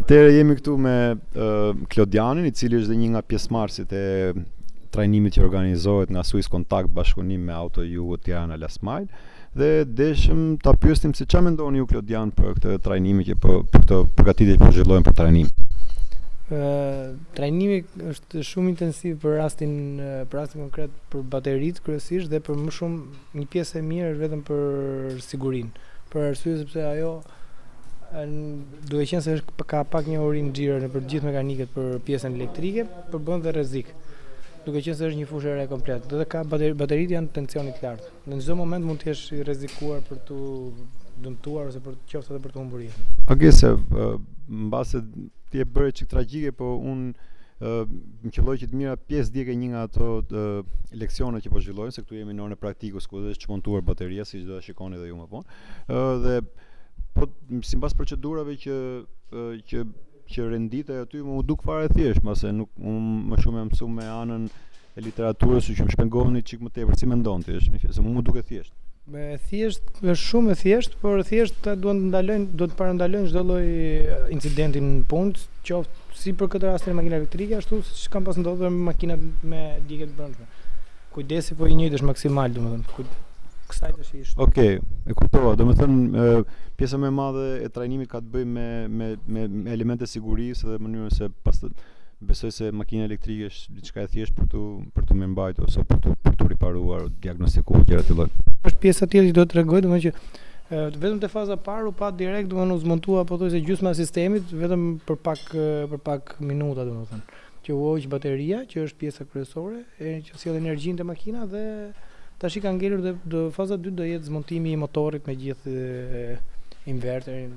Atëherë jemi këtu me uh, Klodianin, i cili është dhe një nga pjesëmarrësit e trajnimit që organizohet nga Swisscontact bashkëpunim me Auto Jugo Tirana Last Mile dhe deshëm ta pyesim se çfarë mendoni ju Klodian për këtë trajnim që po për këtë përgatitje që po zhvillohet për trajnim. Ë trajnimi Është shumë intensiv për rastin për rastin konkret për bateritë kryesisht dhe për më shumë një pjesë e mirë është vetëm për sigurinë. Për arsye sepse ajo duke qenë se është ka pak një hur e nxirë nëpër gjithë mekanikët për pjesën elektrike, përbën dhe rrezik. Duke qenë se është një fushë e re komplet dhe ka bateri, bateritë janë tensionit të lartë. Në çdo moment mund të jesh i rrezikuar për të dëmtuar ose për qoftë edhe për të humbur jetën. Okej, se, mbase ti e bëre çik tragjike, po unë më qëlloi që të merrja pjesë dje ke një nga ato leksione që po zhvillonin, se këtu jemi në orën e praktikës ku është çmontuar bateria, siç do ta shikoni edhe ju më vonë. Ë dhe po sipas procedurave që që që renditej aty më u duk fare thjesht, mbase unë më shumë jam mësuar me anën e literaturës, kështu që shpjegona çik më tepër, si mendon ti, është më thjesht, se mua më duket thjesht. Me thjesht, është shumë e thjesht, por thjesht ata duan të ndalojnë, do të parandalojnë çdo lloj incidenti në punë, qoftë si për këtë rast me makina elektrike, ashtu siç kanë pas ndodhur me makinat me djegie të brendshme. Kujdesi po i njëjtë është maksimal, domethënë, kujdesi të shish. Okej, okay, e kuptova. Domethënë, pjesa më e madhe e trajnimit ka të bëjë me me me elementet e sigurisë dhe mënyrën se pastaj Besoj se makina elektrike është diçka e thjeshtë për t'u për t'u mirëmbajtur ose për t'u për t'u riparuar, diagnostikuar gjëra të këtij lloji. Është pjesa e tjetër që do të tregoj, domethënë që vetëm te faza e parë u pa direkt domethënë u çmontua pothuajse gjysma e sistemit vetëm për pak për pak minuta domethënë që u hoq bateria që është pjesa kryesore e që sjell energjinë te makina dhe tash i ka ngelur dhe do faza 2 do jetë çmontimi i motorrit me gjithë inverterin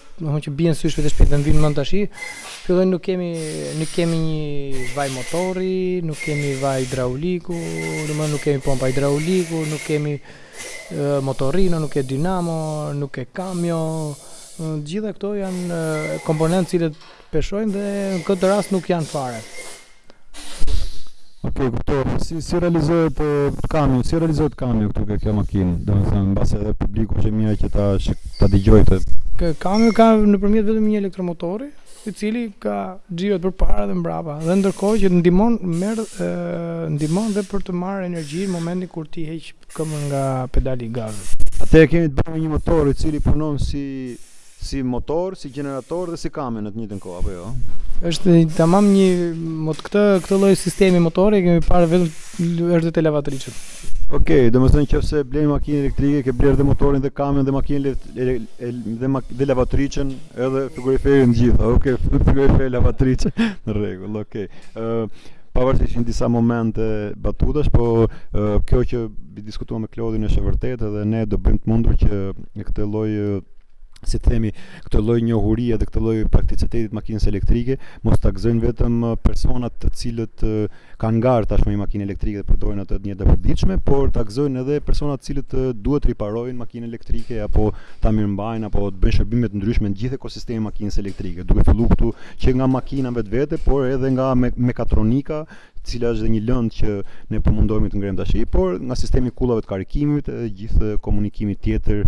Domethënë që bien në sy shpejt e shpejt dhe më vijnë në mend tash. Filloi nuk kemi nuk kemi një vaj motorri, nuk kemi vaj hidrauliku, domethënë nuk kemi pompa hidrauliku, nuk kemi motorrino, nuk ke dinamo, nuk ke kamio. Të gjitha këto janë komponentë të cilët Peshojnë dhe në këtë rast nuk janë fare. Ok, kuptohet. Si, si realizohet e, kamio, si realizohet kamio këtu ke kjo makinë? Domethënë, mbase edhe publiku është mirë që ta ta dëgjojë të. Këtu kamio ka nëpërmjet vetëm një elektromotori, i cili ka xhirot përpara dhe mbrapa, dhe ndërkohë që ndihmon merr ndihmon dhe për të marrë energji në momentin kur ti heq këmbën nga pedali i gazit. Atëherë kemi të bëjmë me një motor i cili punon si Si motor, si gjenerator dhe si kamion në të njëjtën kohë, apo jo? është tamam një mot këtë këtë lloj sistemi motori kemi parë vetëm edhe te lavatriçet. Okej, okay, domethënë nëse blen makinë elektrike, ke blerë dhe motorin dhe kamionin dhe makinën dhe dhe, dhe lavatriçën, edhe frigoriferin të gjitha. Okej, okay, frigorifer lavatriçë në rregull. Okej. Okay. Uh, pavarësisht në disa momente batutash, po uh, kjo që diskutuam me Klodin është e vërtetë dhe ne do bëjmë të mundur që këtë lloj si të themi këtë lloj njohurie dhe këtë lloj prakticiteti të makinës elektrike mos ta gëzojnë vetëm uh, personat të cilët uh, kanë ngarë tashmë një makinë elektrike dhe përdorin atë në të përditshme, por ta gëzojnë edhe personat të cilët uh, duhet të riparojnë makinën elektrike apo ta mirëmbajnë apo të bëjnë shërbime të ndryshme në gjithë ekosistemin e makinës elektrike, duke filluar këtu që nga makina vetvete, por edhe nga me mekatronika e cila është dhe një lëndë që ne po mundohemi të ngremë tash, por nga sistemi i kullave të karikimit, gjithë komunikimi tjetër